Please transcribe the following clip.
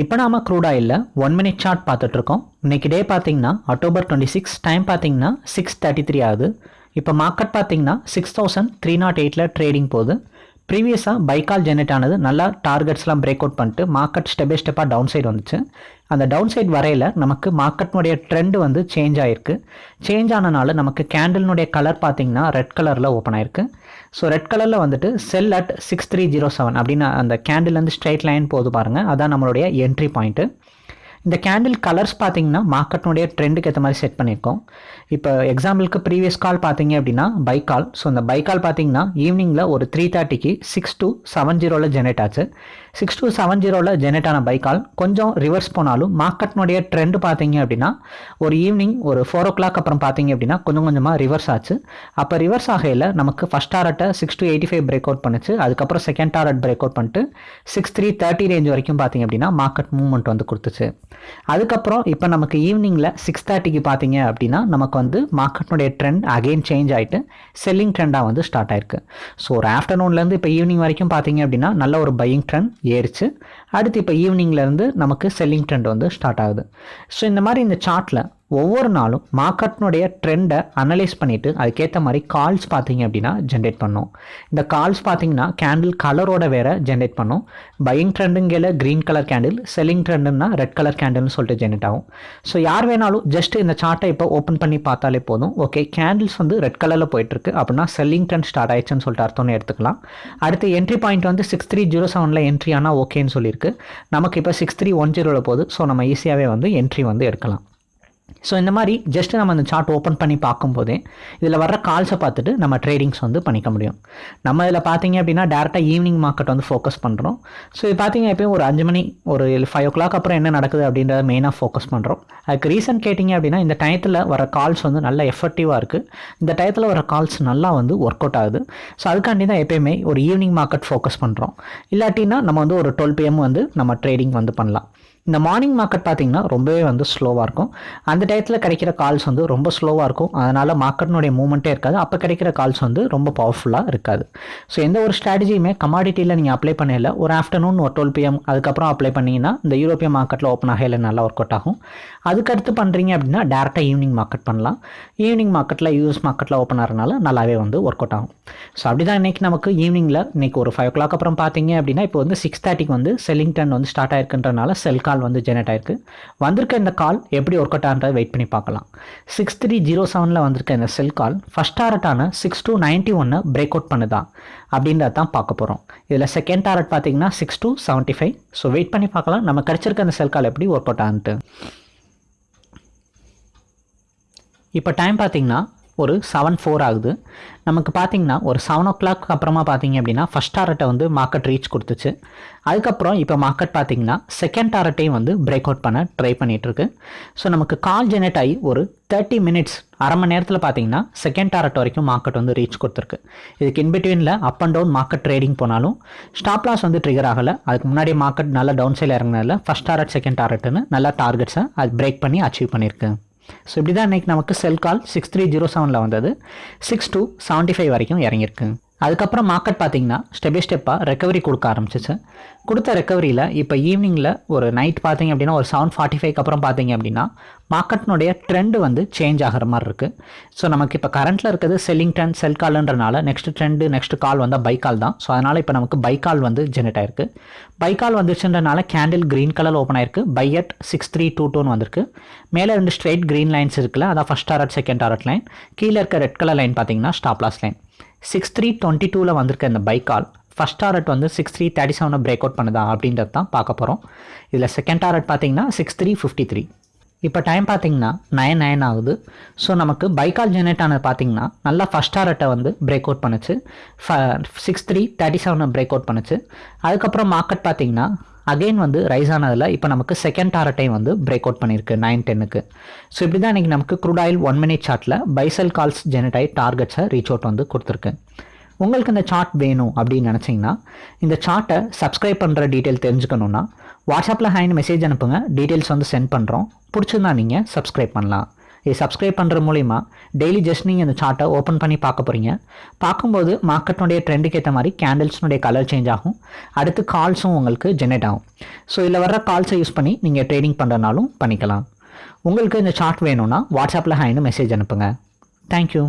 இப்போ நாம க்ரூட் ஆயிலில் ஒன் மினிட் சார்ட் பார்த்துட்ருக்கோம் இன்னைக்கு டே பார்த்தீங்கன்னா அக்டோபர் டுவெண்ட்டி சிக்ஸ் டைம் பார்த்தீங்கன்னா சிக்ஸ் தேர்ட்டி த்ரீ ஆகுது. இப்போ மார்க்கெட் பார்த்தீங்கன்னா சிக்ஸ் தௌசண்ட் த்ரீ நாட் எயிட்டில் ட்ரேடிங் போகுது. ப்ரீவியஸாக பைக்கால் ஜெனரேட் ஆனது நல்லா டார்கெட்ஸ்லாம் பிரேக் அவுட் பண்ணிட்டு மார்க்கெட் ஸ்டெப் பை ஸ்டெப்பாக டவுன் சைடு வந்துச்சு. அந்த டவுன் சைடு வரையில் நமக்கு மார்க்கெட்னுடைய ட்ரெண்ட் வந்து சேஞ்ச் ஆகிருக்கு சேஞ்ச் ஆனனால நமக்கு கேண்டில்னுடைய கலர் பார்த்தீங்கன்னா ரெட் கலரில் ஓப்பன் ஆயிருக்கு. ஸோ ரெட் கலரில் வந்துட்டு sell at six three zero seven அப்படின்னு அந்த கேண்டில்லேருந்து ஸ்ட்ரைட் லைன் போகுது பாருங்கள் அதான் நம்மளுடைய என்ட்ரி பாயிண்ட்டு இந்த கேண்டில் கலர்ஸ் பார்த்தீங்கன்னா மார்க்கெட்னுடைய ட்ரெண்டுக்கு ஏற்ற மாதிரி செட் பண்ணியிருக்கோம். இப்போ எக்ஸாம்பிளுக்கு ப்ரீவியஸ் கால் பார்த்தீங்க அப்படின்னா பை கால் ஸோ இந்த பை கால் பார்த்தீங்கன்னா ஈவினிங்கில் ஒரு த்ரீ தேர்ட்டிக்கு சிக்ஸ் டூ செவன் ஜீரோவில் ஜெனரேட் ஆச்சு. சிக்ஸ் டூ செவன் ஜீரோவில் ஜெனரேட் ஆன பை கால் கொஞ்சம் ரிவர்ஸ் போனாலும் மார்க்கெட்னுடைய ட்ரெண்டு பார்த்தீங்க அப்படின்னா ஒரு ஈவினிங் ஒரு ஃபோர் ஓ கிளாக் அப்புறம் பார்த்தீங்க அப்படின்னா கொஞ்சம் கொஞ்சமாக ரிவர்ஸ் ஆச்சு. அப்போ ரிவர்ஸ் ஆகையில் நமக்கு first டாரட்டை six two eighty five break out பண்ணுச்சு. அதுக்கப்புறம் செகண்ட் டாரட் பிரேக் அவுட் பண்ணிட்டு சிக்ஸ் த்ரீ தேர்ட்டி ரேஞ்ச் வரைக்கும் பார்த்தீங்க அப்படின்னா மார்க்கெட் மூவ்மெண்ட் வந்து கொடுத்துச்சு. அதுக்கப்புறம் இப்போ நமக்கு ஈவினிங்கில் சிக்ஸ் தேர்ட்டிக்கு பார்த்தீங்க அப்படின்னா நமக்கு வந்து மார்க்கெட்னுடைய ட்ரெண்ட் அகெயின் சேஞ்ச் ஆகிட்டு செல்லிங் ட்ரெண்டாக வந்து ஸ்டார்ட் ஆயிருக்கு. ஸோ ஒரு ஆஃப்டர்நூன்லேருந்து இப்போ ஈவினிங் வரைக்கும் பார்த்தீங்க அப்படின்னா நல்ல ஒரு பையிங் ட்ரெண்ட் ஏறிச்சு. அடுத்து இப்போ ஈவினிங்லேருந்து நமக்கு செல்லிங் ட்ரெண்ட் வந்து ஸ்டார்ட் ஆகுது. ஸோ இந்த மாதிரி இந்த சார்ட்டில் ஒவ்வொரு நாளும் மார்க்கெட்னுடைய ட்ரெண்டை அனலைஸ் பண்ணிவிட்டு அதுக்கேற்ற மாதிரி கால்ஸ் பார்த்தீங்க அப்படின்னா ஜென்ரேட் பண்ணும். இந்த கால்ஸ் பார்த்தீங்கன்னா கேண்டில் கலரோட வேற ஜென்ரேட் பண்ணும். பையிங் ட்ரெண்டுங்கிற க்ரீன் கலர் கேண்டில் செல்லிங் ட்ரெண்டுன்னா ரெட் கலர் கேண்டில்னு சொல்லிட்டு ஜென்ரேட் ஆகும். ஸோ யார் வேணாலும் ஜஸ்ட் இந்த சார்ட்டை இப்போ ஓப்பன் பண்ணி பார்த்தாலே போதும். ஓகே கேண்டில்ஸ் வந்து ரெட் கலரில் போயிட்டுருக்கு அப்படின்னா செல்லிங் ட்ரெண்ட் ஸ்டார்ட் ஆயிடுச்சுன்னு சொல்லிட்டு அர்த்தம்னு எடுத்துக்கலாம். அடுத்து என்ட்ரி பாயிண்ட் வந்து சிக்ஸ் த்ரீ ஜீரோ செவனில் என்ட்ரி ஆனால் ஓகேன்னு சொல்லியிருக்கு. நமக்கு இப்போ சிக்ஸ் த்ரீ ஒன் ஜீரோவில் போகுது. ஸோ நம்ம ஈஸியாகவே வந்து என்ட்ரி வந்து எடுக்கலாம். ஸோ இந்த மாதிரி ஜஸ்ட் நம்ம அந்த சார்ட் ஓப்பன் பண்ணி பார்க்கும்போதே இதில் வர்ற கால்ஸை பார்த்துட்டு நம்ம ட்ரேடிங்ஸ் வந்து பண்ணிக்க முடியும். நம்ம இதில் பார்த்தீங்க அப்படின்னா டேரெக்டாக ஈவினிங் மார்க்கெட் வந்து ஃபோக்கஸ் பண்ணுறோம் ஸோ இது பார்த்தீங்க எப்பயும் ஒரு அஞ்சு மணி ஒரு ஃபைவ் ஓ கிளாக் அப்புறம் என்ன நடக்குது அப்படின்றத மெயினாக ஃபோக்கஸ் பண்ணுறோம் அதுக்கு ரீசன் கேட்டிங்க அப்படின்னா இந்த டயத்தில் வர கால்ஸ் வந்து நல்ல எஃபெக்டிவாக இருக்குது இந்த டயத்தில் வர கால்ஸ் நல்லா வந்து ஒர்க் அவுட் ஆகுது. ஸோ அதுக்காண்டி தான் எப்பயுமே ஒரு ஈவினிங் மார்க்கெட் ஃபோக்கஸ் பண்ணுறோம் இல்லாட்டின்னா நம்ம வந்து ஒரு டுவெல் பிஎம் வந்து நம்ம ட்ரேடிங் வந்து பண்ணலாம். இந்த மார்னிங் மார்க்கெட் பார்த்தீங்கன்னா ரொம்பவே வந்து ஸ்லோவாக இருக்கும். அந்த அந்த டயத்தில் கிடைக்கிற கால்ஸ் வந்து ரொம்ப ஸ்லோவாக இருக்கும். அதனால் மார்க்கெட்னுடைய மூவ்மெண்ட்டே இருக்காது. அப்போ கிடைக்கிற கால்ஸ் வந்து ரொம்ப பவர்ஃபுல்லாக இருக்காது. ஸோ எந்த ஒரு ஸ்ட்ராட்டஜியுமே கமாடிட்டியில் நீங்கள் அப்ளை பண்ணல ஒரு ஆஃப்டர்நூன் ஒரு டுவெல் பிஎம் அதுக்கப்புறம் அப்ளை பண்ணிங்கன்னா இந்த யூரோப்பிய மார்க்கெட்டில் ஓப்பன் ஆகையில் நல்லா ஒர்க் அவுட் ஆகும். அதுக்கடுத்து பண்ணுறீங்க அப்படின்னா டேரெக்டாக ஈவினிங் மார்க்கெட் பண்ணலாம். ஈவினிங் மார்க்கெட்டில் யூஎஸ் மார்க்கெட்டில் ஓப்பன் ஆகிறனால நல்லாவே வந்து ஒர்க் அவுட் ஆகும். ஸோ அப்படி தான் இன்றைக்கி நமக்கு ஈவினிங்கில் இன்றைக்கி ஒரு ஃபைவ் ஓ கிளாக் அப்புறம் பார்த்தீங்க அப்படின்னா இப்போ வந்து சிக்ஸ் தேர்ட்டிக்கு வந்து செல்லிங் டன் வந்து ஸ்டார்ட் ஆயிருக்குன்றனால செல் கால் வந்து ஜெனரேட் ஆயிருக்கு. வந்திருக்க இந்த கால் எப்படி ஒர்க் அவுட் ஆகிறத வெயிட் பண்ணி பார்க்கலாம். சிக்ஸ் த்ரீ ஜீரோ செவனில் வந்திருக்க இந்த செல் கால் ஃபஸ்ட் டாரட்டான சிக்ஸ் டூ நைன்ட்டி ஒன்று பிரேக் அவுட் பண்ணுதா? அப்படின்றத தான் பார்க்க போகிறோம் இதில் செகண்ட் டாரட் பார்த்தீங்கன்னா six two seventy five so wait பண்ணி பார்க்கலாம். நம்ம கிடச்சிருக்க அந்த செல் கால் எப்படி ஒர்க் அவுட் ஆகுன்ட்டு. இப்போ டைம் பார்த்தீங்கன்னா ஒரு செவன் ஃபோர் ஆகுது. நமக்கு பார்த்தீங்கன்னா ஒரு செவன் ஓ கிளாக் அப்புறமா பார்த்தீங்க அப்படின்னா ஃபஸ்ட் டாரட்டை வந்து மார்க்கெட் ரீச் கொடுத்துச்சு. அதுக்கப்புறம் இப்போ மார்க்கெட் பார்த்தீங்கன்னா செகண்ட் டாரட்டையும் வந்து பிரேக் அவுட் பண்ண ட்ரை பண்ணிகிட்ருக்கு ஸோ நமக்கு கால் ஜெனரேட் ஆகி ஒரு தேர்ட்டி மினிட்ஸ் அரை மணி நேரத்தில் பார்த்தீங்கன்னா செகண்ட் டாரட் வரைக்கும் மார்க்கெட் வந்து ரீச் கொடுத்துருக்கு. இதுக்கு இன்பிட்வீனில் up and down market trading போனாலும் ஸ்டாப் லாஸ் வந்து ட்ரிகர் ஆகலை. அதுக்கு முன்னாடி மார்க்கெட் நல்லா டவுன் சைடில் இறங்கினதில் ஃபஸ்ட் டாரட் செகண்ட் டாரட்னு நல்லா டார்கெட்ஸை அது பிரேக் பண்ணி அச்சீவ் பண்ணியிருக்கு ஸோ இப்படி தான் இன்றைக்கி நமக்கு sell call six three zero செவனில் வந்தது. சிக்ஸ் டூ செவன்ட்டி ஃபைவ் வரைக்கும் இறங்கியிருக்கு. அதுக்கப்புறம் மார்க்கெட் பார்த்தீங்கன்னா ஸ்டெப் பை ஸ்டெப்பாக ரெக்கவரி கொடுக்க ஆரம்பிச்சிச்சு. கொடுத்த ரெக்கவரியில் இப்போ ஈவினிங்கில் ஒரு நைட் பார்த்தீங்க அப்படின்னா ஒரு செவன் ஃபார்ட்டி ஃபைவ்க்கு அப்புறம் பார்த்தீங்க அப்படின்னா மார்க்கெட்னுடைய ட்ரெண்டு வந்து சேஞ்ச் ஆகிற மாதிரி இருக்குது ஸோ நமக்கு இப்போ கரண்ட்டில் இருக்கிறது செல்லிங் ட்ரெண்ட் செல் கால்ன்றனால நெக்ஸ்ட் ட்ரெண்டு நெக்ஸ்ட் கால் வந்தால் பை கால் தான். ஸோ அதனால் இப்போ நமக்கு பை கால் வந்து ஜெனரேட் ஆயிருக்கு. பை கால் வந்துச்சுன்றனால கேண்டில் க்ரீன் கலர் ஓப்பன் ஆயிருக்கு. Buy at six three two டூன்னு வந்திருக்கு. மேலே ரெண்டு ஸ்ட்ரெயிட் க்ரீன் லைன்ஸ் இருக்குல்ல அதான் first target second target line கீழே இருக்க ரெட் கலர் லைன் பார்த்தீங்கன்னா stop loss line six three twenty டூவில் வந்திருக்க இந்த பை கால் ஃபஸ்ட் டாரட் வந்து சிக்ஸ் த்ரீ தேர்ட்டி செவனை பிரேக் அவுட் பண்ணுதா அப்படின்றது தான் பார்க்க போகிறோம் இதில் செகண்ட் டாரட் பார்த்தீங்கன்னா சிக்ஸ் த்ரீ ஃபிஃப்டி த்ரீ இப்போ டைம் பார்த்தீங்கன்னா நைன் நைன் ஆகுது. ஸோ நமக்கு பைக்கால் ஜெனரேட் ஆனது பார்த்தீங்கன்னா நல்லா ஃபஸ்ட் டாரட்டை வந்து பிரேக் அவுட் பண்ணுச்சு. ஃப சிக்ஸ் த்ரீ தேர்ட்டி செவனை பிரேக் அவுட் பண்ணுச்சு. அதுக்கப்புறம் மார்க்கெட் பார்த்தீங்கன்னா அகைன் வந்து ரைஸ் ஆனதில் இப்போ நமக்கு செகண்ட் டாரட்டையும் வந்து பிரேக் அவுட் பண்ணியிருக்கு நைன் டென்னுக்கு ஸோ இப்படி தான் இன்றைக்கி நமக்கு க்ரூட் ஆயில் ஒன் மினிட் சார்ட்டில் பைசல் கால்ஸ் ஜெனரேட் டார்கெட்ஸை ரீச் அவுட் வந்து கொடுத்துருக்கு. உங்களுக்கு இந்த சார்ட் வேணும் அப்படின்னு நினச்சிங்கன்னா இந்த சார்ட்டை சப்ஸ்கிரைப் பண்ணுற டீட்டெயில் தெரிஞ்சுக்கணுன்னா வாட்ஸ்அப்பில் ஹேண்ட் மெசேஜ் அனுப்புங்க டீட்டெயில்ஸ் வந்து சென்ட் பண்ணுறோம் பிடிச்சிருந்தா நீங்கள் சப்ஸ்கிரைப் பண்ணலாம். இது சப்ஸ்கிரைப் பண்ணுற மூலிமா டெய்லி ஜஸ்ட் நீங்கள் இந்த சார்ட்டை ஓப்பன் பண்ணி பார்க்க போகிறீங்க பார்க்கும்போது மார்க்கெட்னுடைய ட்ரெண்டுக்கு ஏற்ற மாதிரி கேண்டில்ஸ்னுடைய கலர் சேஞ்ச் ஆகும். அடுத்து கால்ஸும் உங்களுக்கு ஜெனரேட் ஆகும். ஸோ இதில் வர்ற கால்ஸை யூஸ் பண்ணி நீங்கள் ட்ரேடிங் பண்ணுறனாலும் பண்ணிக்கலாம். உங்களுக்கு இந்த சார்ட் வேணும்னா வாட்ஸ்அப்பில் ஹைன்னு மெசேஜ் அனுப்புங்க. தேங்க்யூ